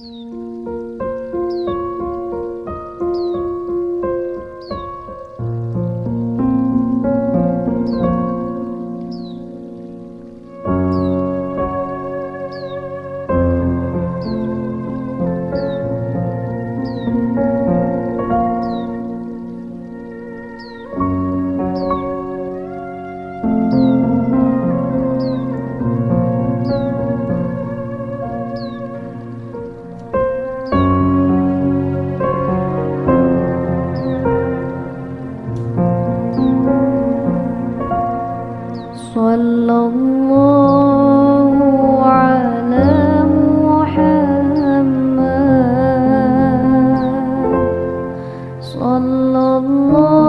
嗯。Allah.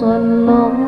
xuân nóng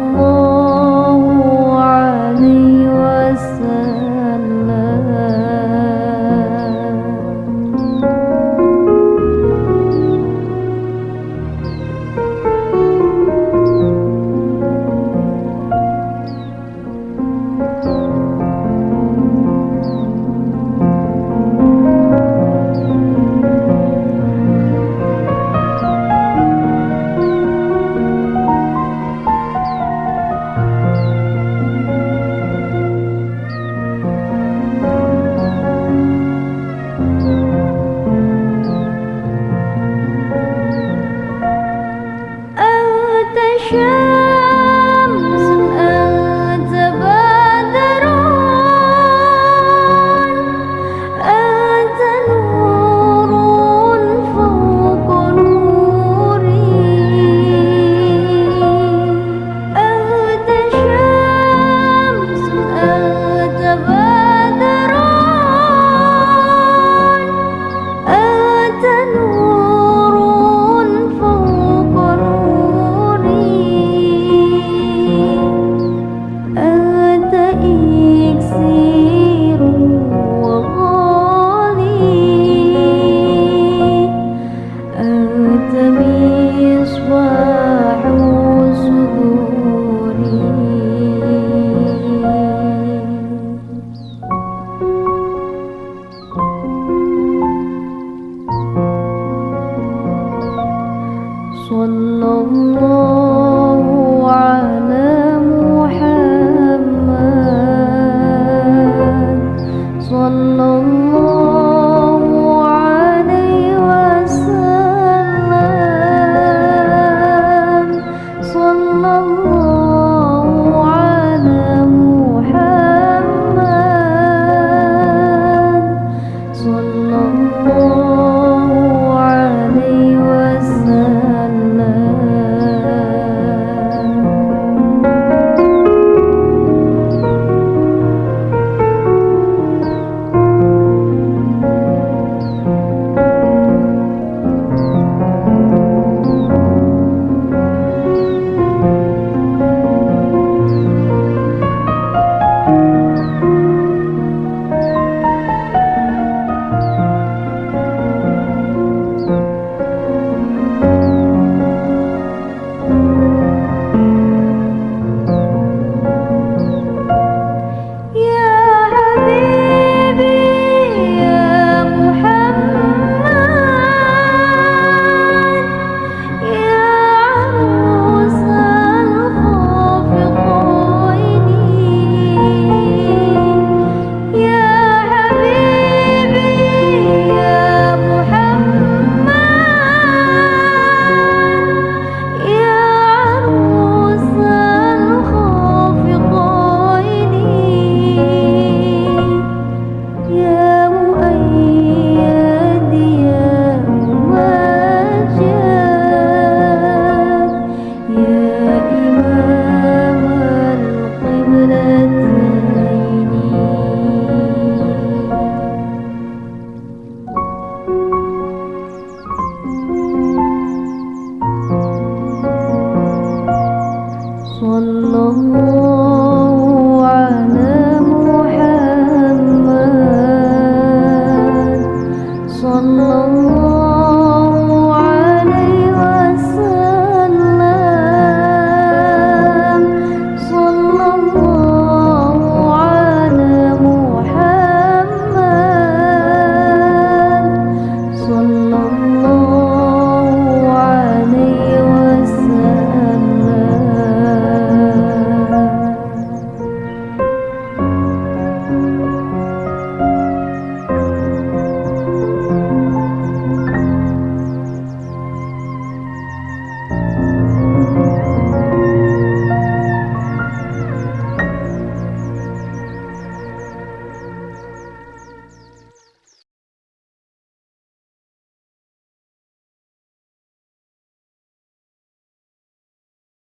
Allah